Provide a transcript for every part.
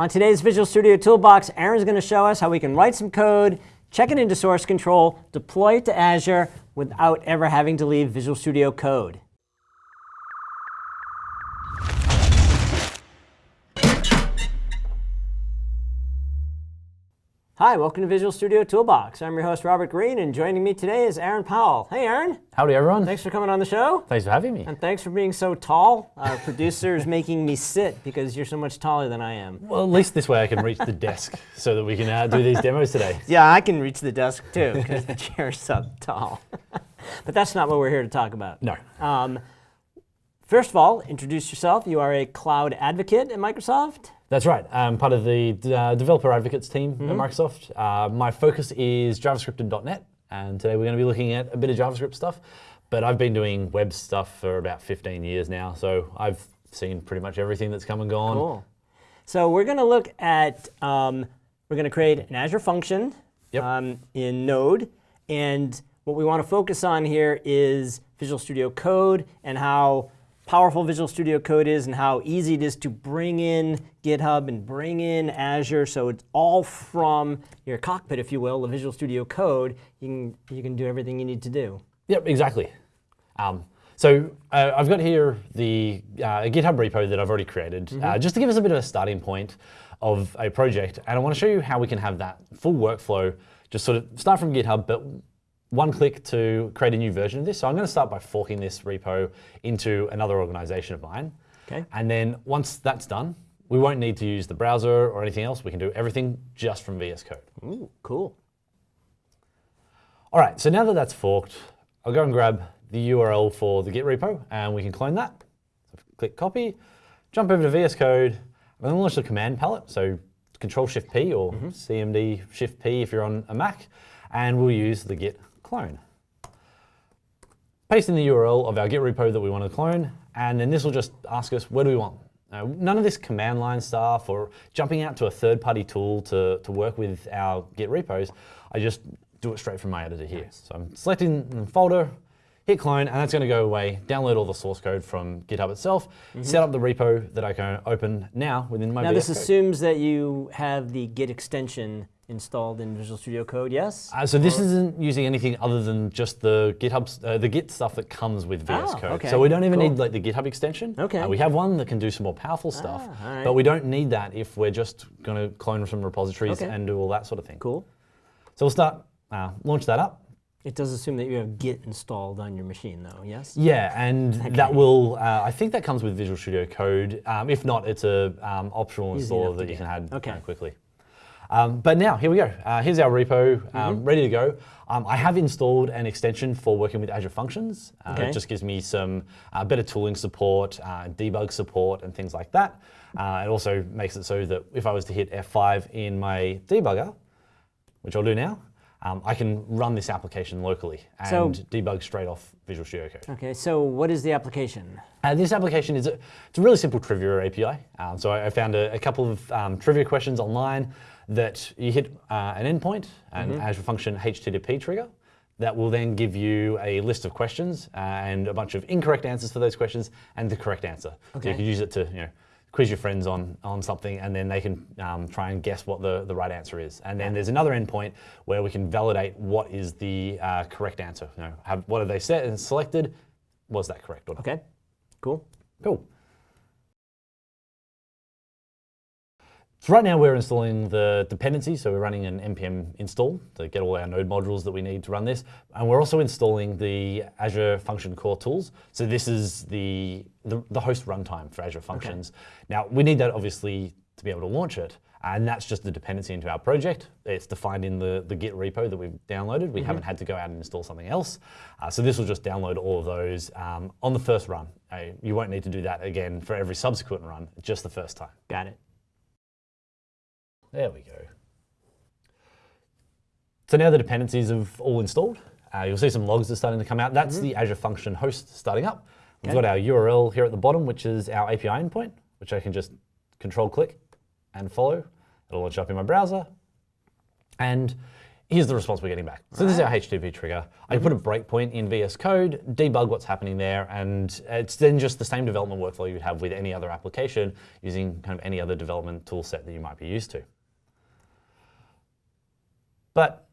On today's Visual Studio Toolbox, Aaron's going to show us how we can write some code, check it into source control, deploy it to Azure without ever having to leave Visual Studio Code. Hi, welcome to Visual Studio Toolbox. I'm your host, Robert Green, and joining me today is Aaron Powell. Hey, Aaron. Howdy, everyone. Thanks for coming on the show. Thanks for having me. And thanks for being so tall. Our producer is making me sit because you're so much taller than I am. Well, at least this way I can reach the desk so that we can uh, do these demos today. Yeah, I can reach the desk too because the chair's so tall. but that's not what we're here to talk about. No. Um, first of all, introduce yourself. You are a cloud advocate at Microsoft. That's right. I'm part of the uh, developer advocates team mm -hmm. at mm-hmm. Microsoft. Uh, my focus is JavaScript and .NET, and today we're going to be looking at a bit of JavaScript stuff. But I've been doing web stuff for about 15 years now, so I've seen pretty much everything that's come and gone. Cool. So we're going to look at, um, we're going to create an Azure function yep. um, in Node, and what we want to focus on here is Visual Studio Code and how powerful Visual Studio Code is and how easy it is to bring in GitHub and bring in Azure. So it's all from your cockpit, if you will, the Visual Studio Code. You can, you can do everything you need to do. Yep, exactly. Um, so uh, I've got here the uh, GitHub repo that I've already created, mm -hmm. uh, mm-hmm. just to give us a bit of a starting point of a project. And I want to show you how we can have that full workflow, just sort of start from GitHub, but one click to create a new version of this. So I'm going to start by forking this repo into another organization of mine. Okay. And then once that's done, we won't need to use the browser or anything else. We can do everything just from VS Code. Ooh, cool. All right, so now that that's forked, I'll go and grab the URL for the Git repo, and we can clone that. So click copy, jump over to VS Code, and then launch the command palette. So Control Shift P or mm -hmm. CMD Shift P if you're on a Mac, and we'll use the Git clone. Paste in the URL of our Git repo that we want to clone, and then this will just ask us, where do we want? Now, none of this command line stuff or jumping out to a third-party tool to, to work with our Git repos. I just do it straight from my editor here. So I'm selecting the folder, hit clone, and that's going to go away, download all the source code from GitHub itself, mm -hmm. set up the repo that I can open now within my Now VS this code. assumes that you have the Git extension installed in Visual Studio Code, yes? Uh, so this isn't using anything other than just the GitHub, uh, the Git stuff that comes with VS oh, Code. Okay. So we don't even cool. need like the GitHub extension. Okay. Uh, we have one that can do some more powerful stuff, ah, but we don't need that if we're just going to clone from repositories okay. and do all that sort of thing. Cool. So we'll start, uh, launch that up. It does assume that you have Git installed on your machine, though, yes? Yeah, and okay. that will, uh, I think that comes with Visual Studio Code. Um, if not, it's a um, optional Easy installer that you can add okay. uh, quickly. Um, but now, here we go. Uh, here's our repo, um, mm -hmm. ready to go. Um, I have installed an extension for working with Azure Functions. Uh, okay. It just gives me some uh, better tooling support, uh, debug support, and things like that. Uh, it also makes it so that if I was to hit F5 in my debugger, which I'll do now, um, I can run this application locally and so, debug straight off Visual Studio Code. Okay, so what is the application? Uh, this application is a, it's a really simple trivia API. Um, so I, I found a, a, couple of um, trivia questions online that you hit uh, an endpoint, an mm -hmm. Azure Function HTTP trigger, that will then give you a list of questions uh, and a bunch of incorrect answers for those questions and the correct answer. Okay. So you can use it to you know, quiz your friends on, on something and then they can um, try and guess what the, the right answer is. And then there's another endpoint where we can validate what is the uh, correct answer. You know, have, what have they set and selected? Was that correct or not? Okay, cool. Cool. So right now we're installing the dependency, so we're running an npm install to get all our node modules that we need to run this. And we're also installing the Azure Function Core tools. So this is the, the, the host runtime for Azure Functions. Okay. Now we need that obviously to be able to launch it. And that's just the dependency into our project. It's defined in the, the Git repo that we've downloaded. We mm -hmm. haven't had to go out and install something else. Uh, so this will just download all of those um, on the first run. Uh, you won't need to do that again for every subsequent run, just the first time. Got it. There we go. So now the dependencies have all installed. Uh, you'll see some logs are starting to come out. That's mm -hmm. the Azure Function host starting up. We've got our URL here at the bottom, which is our API endpoint, which I can just control click and follow. It'll launch up in my browser. And here's the response we're getting back. So this is our HTTP trigger. I can put a breakpoint in VS Code, debug what's happening there, and it's then just the same development workflow you'd have with any other application using kind of any other development tool set that you might be used to. But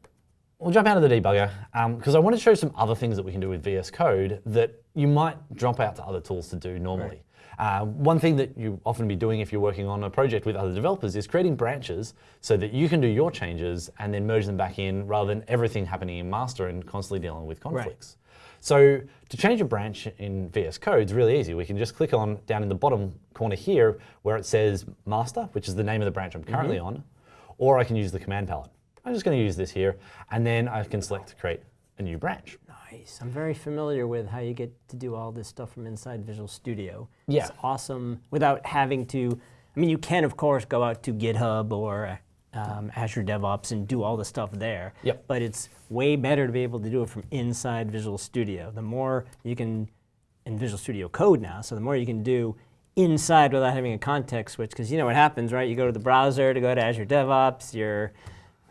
we'll jump out of the debugger because I want to show some other things that we can do with VS Code that you might drop out to other tools to do normally. Uh, one thing that you often be doing if you're working on a project with other developers is creating branches so that you can do your changes and then merge them back in rather than everything happening in master and constantly dealing with conflicts. So to change a branch in VS Code is really easy. We can just click on down in the bottom corner here where it says master, which is the name of the branch I'm currently on, or I can use the command palette. I'm just going to use this here, and then I can select to create a new branch. Nice. I'm very familiar with how you get to do all this stuff from inside Visual Studio. Yeah. It's awesome without having to, I mean, you can, of course, go out to GitHub or um, Azure DevOps and do all the stuff there. Yep. But it's way better to be able to do it from inside Visual Studio. The more you can, in Visual Studio Code now, so the more you can do inside without having a context switch, because you know what happens, right? You go to the browser to go to Azure DevOps, your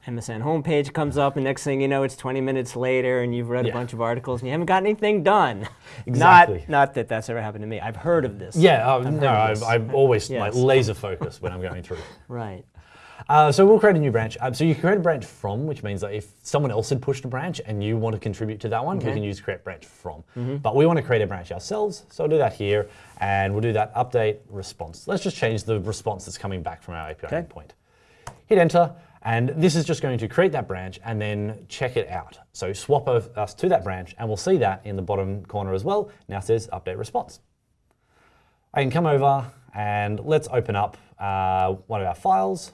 MSN homepage comes up, and next thing you know, it's 20 minutes later, and you've read Yeah. a bunch of articles, and you haven't got anything done. Exactly. Not, not that that's ever happened to me. I've heard of this. Yeah, uh, I've no, heard of I, this. I'm always like laser focused when I'm going through. Right. Uh, so we'll create a new branch. Um, so you can create a branch from, which means that if someone else had pushed a branch and you want to contribute to that one, we can use create branch from. But we want to create a branch ourselves, so I'll do that here, and we'll do that update response. Let's just change the response that's coming back from our API Okay. endpoint. Hit enter, and this is just going to create that branch and then check it out. So swap us to that branch, and we'll see that in the bottom corner as well. Now it says update response. I can come over and let's open up uh, one of our files.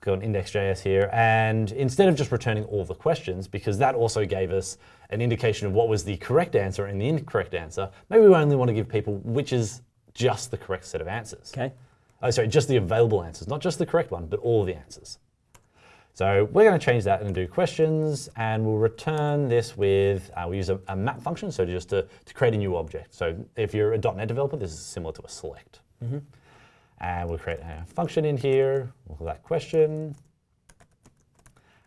Go on index.js here, and instead of just returning all the questions, because that also gave us an indication of what was the correct answer and the incorrect answer, maybe we only want to give people which is just the correct set of answers. Okay. Oh, sorry, just the available answers, not just the correct one, but all the answers. So we're going to change that and do questions, and we'll return this with, uh, we use a, a map function, so just to, to create a new object. So if you're a .NET developer, this is similar to a select. And we'll create a function in here, we'll call that question.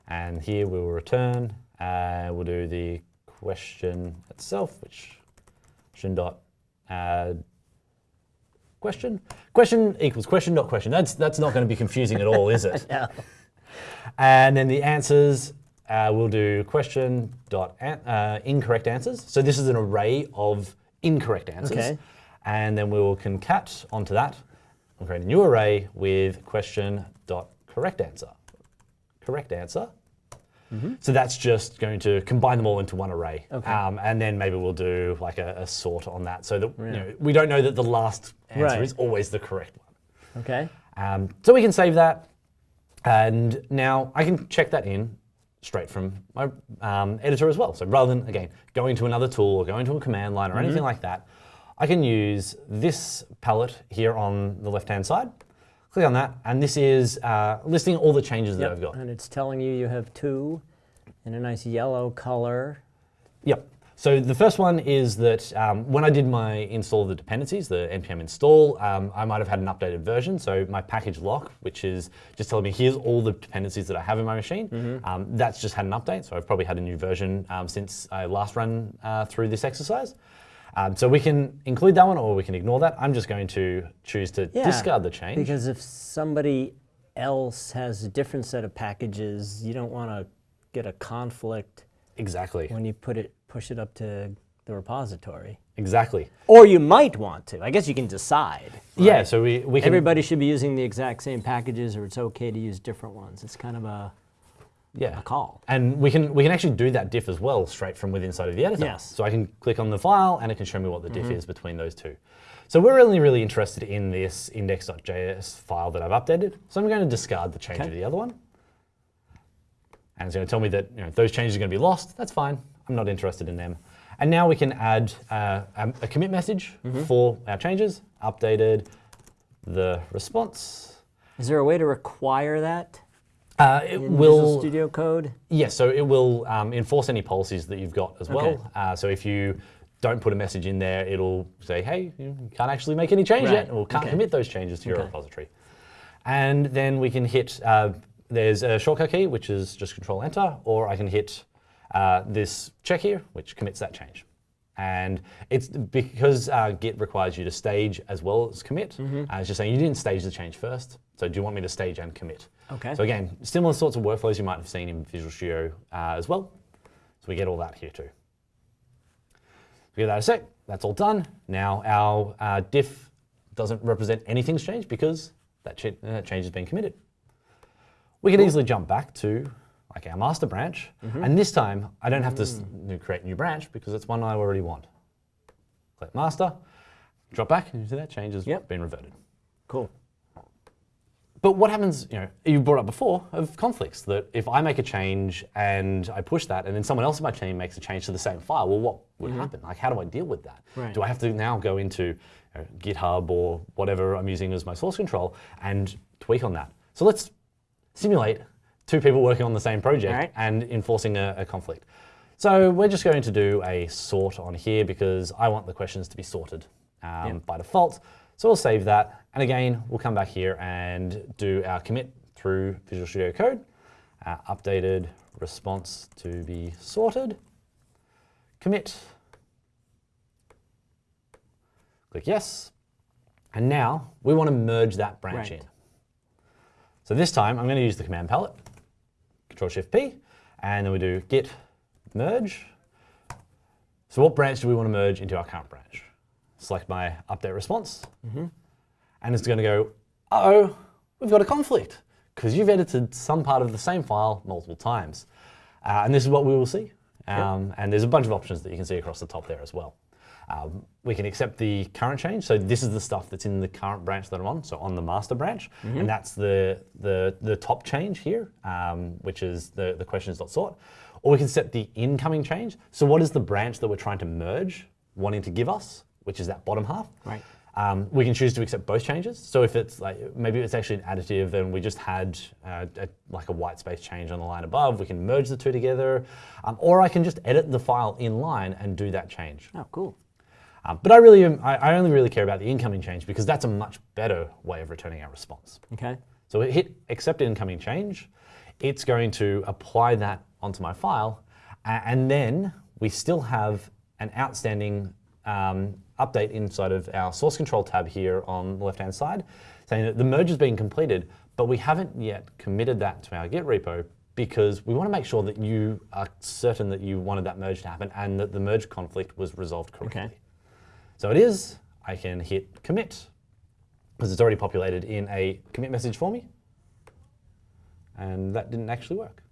And here we will return, uh, we'll do the question itself, which question dot add question. Question equals question dot question. That's, that's not going to be confusing at all, is it? Yeah. And then the answers, uh, we'll do question dot an, uh, incorrect answers. So this is an array of incorrect answers. Okay. And then we will concat onto that. We'll create a new array with question dot correct answer. Correct answer. Mhm. So that's just going to combine them all into one array. Okay. Um, and then maybe we'll do like a, a sort on that so that you know, we don't know that the last answer Right. is always the correct one. Okay. Um, so we can save that. And now I can check that in straight from my um, editor as well. So rather than, again, going to another tool or going to a command line or anything like that, I can use this palette here on the left-hand side. Click on that, and this is uh, listing all the changes that I've got. And it's telling you you have two in a nice yellow color. Yep. So the first one is that um, when I did my install of the dependencies, the npm install, um, I might have had an updated version. So my package lock, which is just telling me here's all the dependencies that I have in my machine, um, that's just had an update. So I've probably had a new version um, since I last run uh, through this exercise. Um, so we can include that one or we can ignore that. I'm just going to choose to Yeah, discard the change. Because if somebody else has a different set of packages, you don't want to get a conflict exactly. when you put it push it up to the repository. Exactly. Or you might want to. I guess you can decide. Yeah. So we, we can. Everybody should be using the exact same packages, or it's okay to use different ones. It's kind of a, yeah. a call. And we can we can actually do that diff as well straight from within inside of the editor. Yes. So I can click on the file and it can show me what the diff mm-hmm. is between those two. So we're really, really interested in this index.js file that I've updated. So I'm going to discard the change Okay. of the other one. And it's going to tell me that you know, those changes are going to be lost. That's fine. I'm not interested in them. And now we can add uh, a, a commit message for our changes. Updated the response. Is there a way to require that Uh, it in will Visual Studio Code? Yes, so it will um, enforce any policies that you've got as well. Okay. Uh, so if you don't put a message in there, it'll say, hey, you can't actually make any change Right, yet, or can't okay. commit those changes to your Okay. repository. And then we can hit uh, there's a shortcut key, which is just Control Enter, or I can hit uh, this check here, which commits that change. And it's because uh, Git requires you to stage as well as commit. Mm-hmm. Uh, it's just saying you didn't stage the change first. So do you want me to stage and commit? Okay. So again, similar sorts of workflows you might have seen in Visual Studio uh, as well. So we get all that here too. We get that a sec. That's all done. Now our uh, diff doesn't represent anything's changed because that, ch that change has been committed. We can easily jump back to like our master branch, mm-hmm. and this time I don't have to mm. n- create a new branch because it's one I already want. Click master, drop back, and you see that change has Yep. been reverted. Cool. But what happens, you know, you brought up before of conflicts that if I make a change and I push that and then someone else in my team makes a change to the same file, well, what would mm-hmm. happen? Like, how do I deal with that? Right. Do I have to now go into you know, GitHub or whatever I'm using as my source control and tweak on that? So let's simulate two people working on the same project Alright. and enforcing a, a conflict. So we're just going to do a sort on here because I want the questions to be sorted um, Yep. by default. So we'll save that. And again, we'll come back here and do our commit through Visual Studio Code. Uh, updated response to be sorted. Commit. Click yes. And now we want to merge that branch Right. in. So this time I'm going to use the command palette, Control Shift P, and then we do git merge. So what branch do we want to merge into our current branch? Select my update response, and it's going to go, uh-oh, we've got a conflict because you've edited some part of the same file multiple times. Uh, and this is what we will see. Um, And there's a bunch of options that you can see across the top there as well. Um, we can accept the current change. So this is the stuff that's in the current branch that I'm on, so on the master branch. And that's the, the, the top change here, um, which is the, the questions.sort. Or we can set the incoming change. So what is the branch that we're trying to merge, wanting to give us, which is that bottom half. Right. Um, we can choose to accept both changes. So if it's like maybe it's actually an additive, and we just had uh, a, like a white space change on the line above, we can merge the two together, um, or I can just edit the file in line and do that change. Oh, cool. Um, but I really, am, I, I only really care about the incoming change because that's a much better way of returning our response. Okay. So we hit accept incoming change. It's going to apply that onto my file. And then we still have an outstanding um, update inside of our source control tab here on the left-hand side saying that the merge has been completed, but we haven't yet committed that to our Git repo because we want to make sure that you are certain that you wanted that merge to happen and that the merge conflict was resolved correctly. Okay. So it is, I can hit commit because it's already populated in a commit message for me. And that didn't actually work.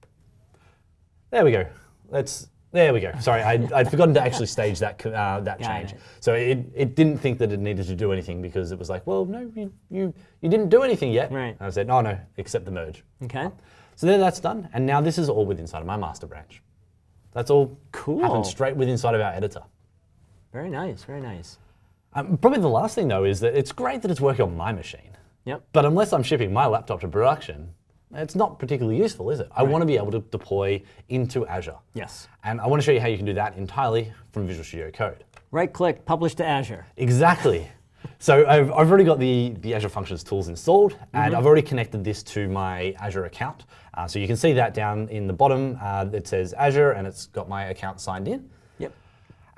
There we go. Let's, there we go. Sorry, I'd, I'd forgotten to actually stage that, uh, that Got change. it. So it, it didn't think that it needed to do anything because it was like, well, no, you, you, you didn't do anything yet. Right. And I said, no, no, accept the merge. Okay. So there that's done. And now this is all within inside of my master branch. That's all Cool. happened straight within inside of our editor. Very nice. Very nice. Um, probably the last thing though is that it's great that it's working on my machine. Yep. But unless I'm shipping my laptop to production, it's not particularly useful, is it? I want to be able to deploy into Azure. Yes. And I want to show you how you can do that entirely from Visual Studio Code. Right click, publish to Azure. Exactly. so I've, I've already got the, the Azure Functions tools installed, and I've already connected this to my Azure account. Uh, so you can see that down in the bottom. Uh, it says Azure, and it's got my account signed in.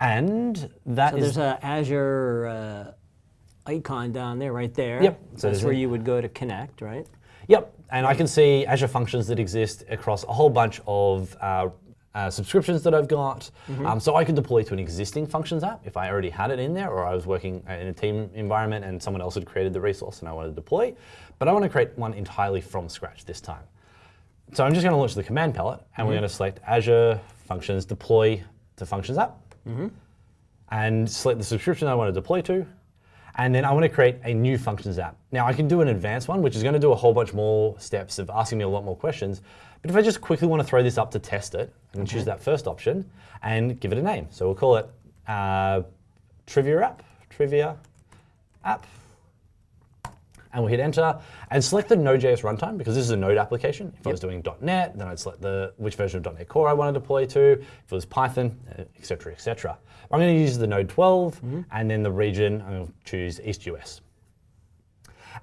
And that So is there's an Azure uh, icon down there, right there. Yep. So That's where a- you would go to connect, right? Yep, and I can see Azure functions that exist across a whole bunch of uh, uh, subscriptions that I've got. Um, so I could deploy to an existing functions app if I already had it in there, or I was working uh, in a team environment and someone else had created the resource and I wanted to deploy. But I want to create one entirely from scratch this time. So I'm just going to launch the command palette, and we're going to select Azure Functions Deploy to Functions app, and select the subscription I want to deploy to, and then I want to create a new Functions app. Now I can do an advanced one, which is going to do a whole bunch more steps of asking me a lot more questions. But if I just quickly want to throw this up to test it, I can choose that first option and give it a name. So we'll call it uh, Trivia app, Trivia app and we'll hit enter and select the Node.js runtime because this is a Node application. If I was doing .NET, then I'd select the which version of .NET Core I want to deploy to. If it was Python, etc., et cetera, et cetera. I'm going to use the Node 12 mm-hmm. and then the region, I'm going to choose East US.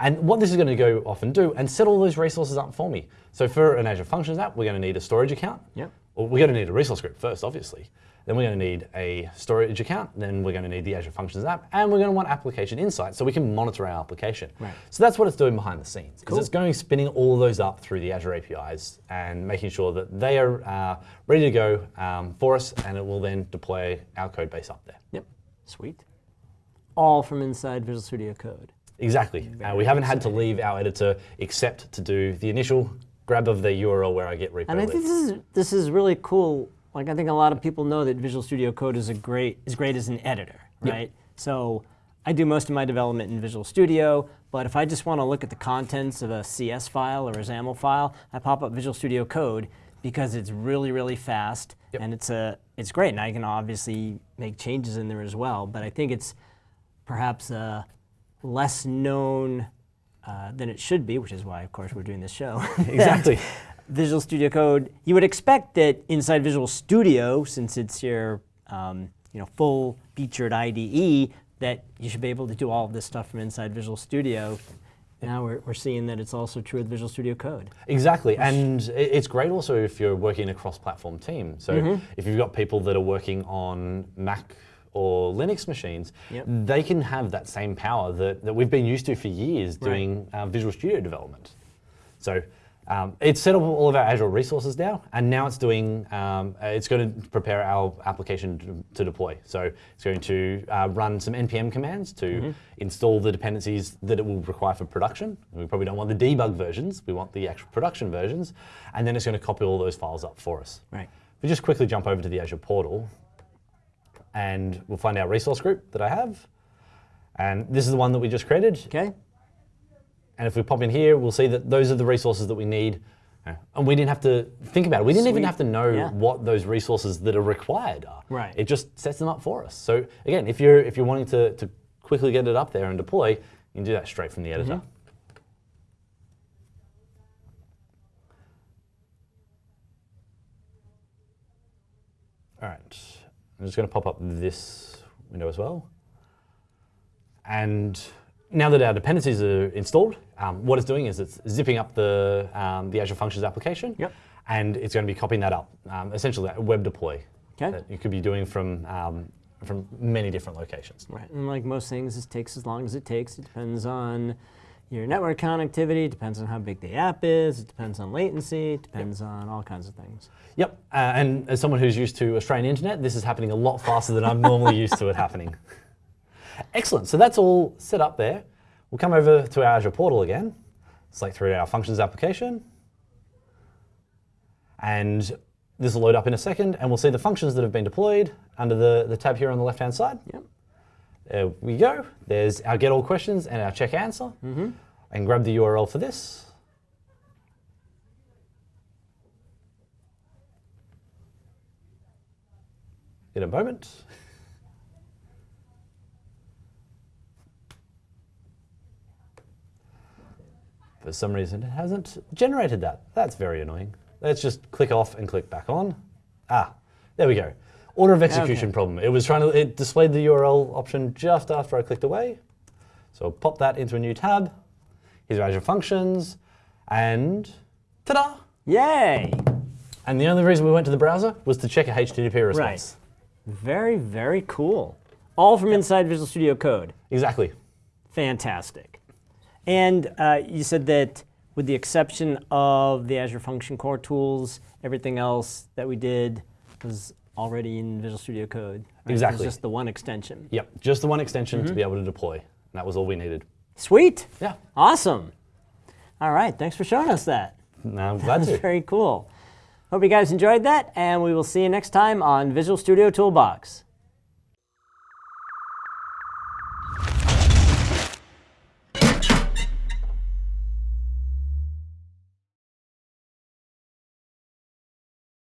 And what this is going to go off and do and set all those resources up for me. So for an Azure Functions app, we're going to need a storage account. Yep. Well, we're going to need a resource group first, obviously. Then we're going to need a storage account. Then we're going to need the Azure Functions app, and we're going to want application insights so we can monitor our application. Right. So that's what it's doing behind the scenes. Cool. It's going spinning all of those up through the Azure APIs and making sure that they are uh, ready to go um, for us, and it will then deploy our code base up there. Yep. Sweet. All from inside Visual Studio Code. Exactly. Uh, we haven't had to leave our editor except to do the initial grab of the URL where I get repo And I think this is this is really cool. Like I think a lot of people know that Visual Studio Code is a great is great as an editor, right? So I do most of my development in Visual Studio, but if I just want to look at the contents of a CS file or a XAML file, I pop up Visual Studio Code because it's really really fast Yep. and it's a it's great. And I can obviously make changes in there as well. But I think it's perhaps uh, less known uh, than it should be, which is why, of course, we're doing this show. Exactly. Visual Studio Code, you would expect that inside Visual Studio, since it's your um, you know, full featured IDE, that you should be able to do all of this stuff from inside Visual Studio. Now we're, we're seeing that it's also true with Visual Studio Code. Exactly, and it's great also if you're working in a cross-platform team. So Mm-hmm. if you've got people that are working on Mac or Linux machines, Yep. they can have that same power that, that we've been used to for years Right. doing uh, Visual Studio development. So um, it's set up all of our Azure resources now, and now it's doing, um, it's going to prepare our application to, to deploy. So it's going to uh, run some npm commands to Mm-hmm. install the dependencies that it will require for production. We probably don't want the debug versions, we want the actual production versions, and then it's going to copy all those files up for us. Right. We just quickly jump over to the Azure portal, and we'll find our resource group that I have. And this is the one that we just created. Okay? And if we pop in here, we'll see that those are the resources that we need. And we didn't have to think about it. We didn't even have to know Yeah. what those resources that are required are. Right. It just sets them up for us. So again, if you're if you're wanting to, to quickly get it up there and deploy, you can do that straight from the editor. Mm-hmm. All right. I'm just going to pop up this window as well. And now that our dependencies are installed, um, what it's doing is it's zipping up the, um, the Azure Functions application. Yep. And it's going to be copying that up, um, essentially a web deploy Okay. that you could be doing from, um, from many different locations. Right. And like most things, this takes as long as it takes. It depends on your network connectivity, it depends on how big the app is, it depends on latency, it depends on all kinds of things. Yep, uh, and as someone who's used to Australian internet, this is happening a lot faster than I'm normally used to it happening. Excellent, so that's all set up there. We'll come over to our Azure portal again, select through our functions application, and this will load up in a second, and we'll see the functions that have been deployed under the, the tab here on the left-hand side. Yep. There we go. There's our get all questions and our check answer. Mm-hmm. And grab the URL for this. In a moment. For some reason, it hasn't generated that. That's very annoying. Let's just click off and click back on. Ah, there we go. Order of execution Okay. problem. It was trying to, it displayed the URL option just after I clicked away. So I'll pop that into a new tab. Here's our Azure Functions, and ta-da! Yay! And the only reason we went to the browser was to check a HTTP response. Right. Very, very cool. All from inside Visual Studio Code. Exactly. Fantastic. And uh, you said that with the exception of the Azure Function Core tools, everything else that we did was already in Visual Studio Code. right? It Exactly. was just the one extension. Yep, just the one extension Mm-hmm. to be able to deploy. And that was all we needed. Sweet. Yeah, Awesome. All right. Thanks for showing us that. now I'm glad That's to. very cool. Hope you guys enjoyed that, and we will see you next time on Visual Studio Toolbox.